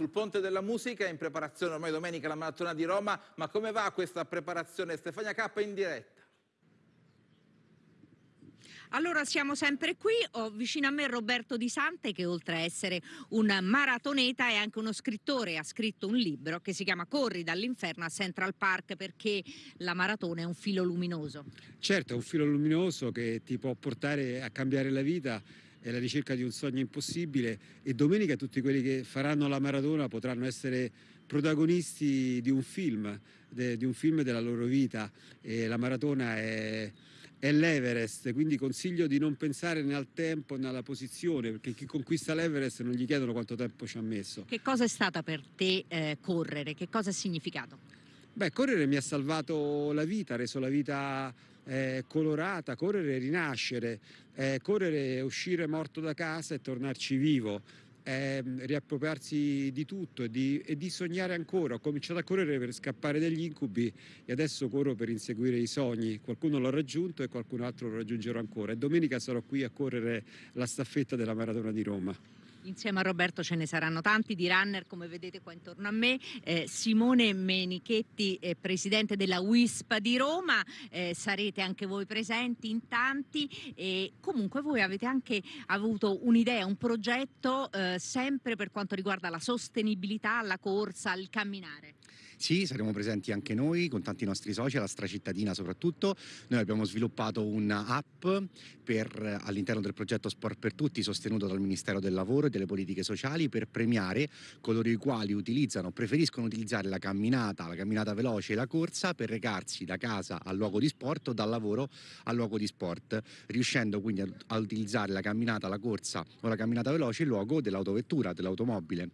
sul Ponte della Musica, in preparazione ormai domenica la maratona di Roma, ma come va questa preparazione? Stefania K in diretta. Allora siamo sempre qui, ho vicino a me Roberto Di Sante che oltre a essere un maratoneta è anche uno scrittore, ha scritto un libro che si chiama Corri dall'inferno a Central Park perché la maratona è un filo luminoso. Certo, è un filo luminoso che ti può portare a cambiare la vita è la ricerca di un sogno impossibile e domenica tutti quelli che faranno la maratona potranno essere protagonisti di un film, de, di un film della loro vita e la maratona è è l'Everest, quindi consiglio di non pensare né al tempo né alla posizione, perché chi conquista l'Everest non gli chiedono quanto tempo ci ha messo. Che cosa è stata per te eh, correre? Che cosa ha significato? Beh, correre mi ha salvato la vita, ha reso la vita eh, colorata, correre e rinascere, eh, correre e uscire morto da casa e tornarci vivo è riappropriarsi di tutto e di, e di, sognare ancora. Ho cominciato a correre per scappare dagli incubi e adesso corro per inseguire i sogni. Qualcuno l'ha raggiunto e qualcun altro lo raggiungerò ancora. E domenica sarò qui a correre la staffetta della Maratona di Roma. Insieme a Roberto ce ne saranno tanti di runner come vedete qua intorno a me, eh, Simone Menichetti, eh, presidente della WISP di Roma, eh, sarete anche voi presenti in tanti e comunque voi avete anche avuto un'idea, un progetto eh, sempre per quanto riguarda la sostenibilità, la corsa, il camminare. Sì, saremo presenti anche noi con tanti nostri social, la stracittadina soprattutto. Noi abbiamo sviluppato un'app all'interno del progetto Sport per Tutti sostenuto dal Ministero del Lavoro e delle Politiche Sociali per premiare coloro i quali utilizzano, preferiscono utilizzare la camminata, la camminata veloce e la corsa per recarsi da casa al luogo di sport o dal lavoro al luogo di sport, riuscendo quindi a, a utilizzare la camminata, la corsa o la camminata veloce in luogo dell'autovettura, dell'automobile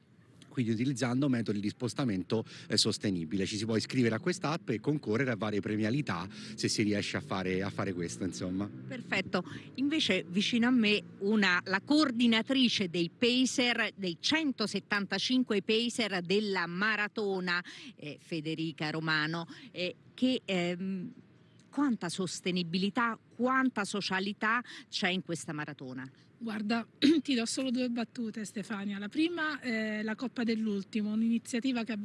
quindi utilizzando metodi di spostamento eh, sostenibile. Ci si può iscrivere a quest'app e concorrere a varie premialità se si riesce a fare, a fare questo. Insomma. Perfetto, invece vicino a me una, la coordinatrice dei Pacer, dei 175 Pacer della maratona, eh, Federica Romano, eh, che... Ehm, quanta sostenibilità, quanta socialità c'è in questa maratona? Guarda, ti do solo due battute Stefania. La prima è la Coppa dell'Ultimo, un'iniziativa che,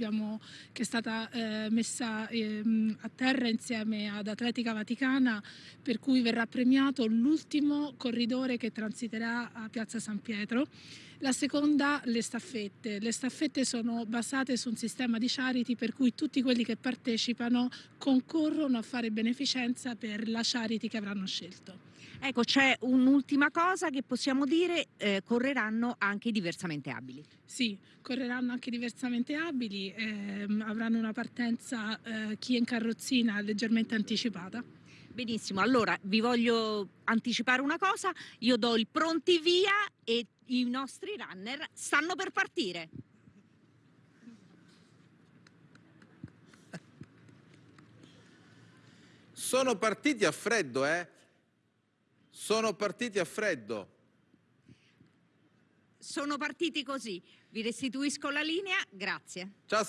che, è stata eh, messa eh, a terra insieme ad Atletica Vaticana per cui verrà premiato l'ultimo corridore che transiterà a Piazza San Pietro. La seconda, le staffette. Le staffette sono basate su un sistema di charity per cui tutti quelli che partecipano concorrono a fare beneficenza per la charity che avranno scelto. Ecco, c'è un'ultima cosa che possiamo dire, eh, correranno anche i diversamente abili. Sì, correranno anche diversamente abili, ehm, avranno una partenza eh, chi è in carrozzina leggermente anticipata. Benissimo, allora vi voglio anticipare una cosa, io do il pronti via e i nostri runner stanno per partire. Sono partiti a freddo, eh? Sono partiti a freddo. Sono partiti così. Vi restituisco la linea. Grazie. Ciao.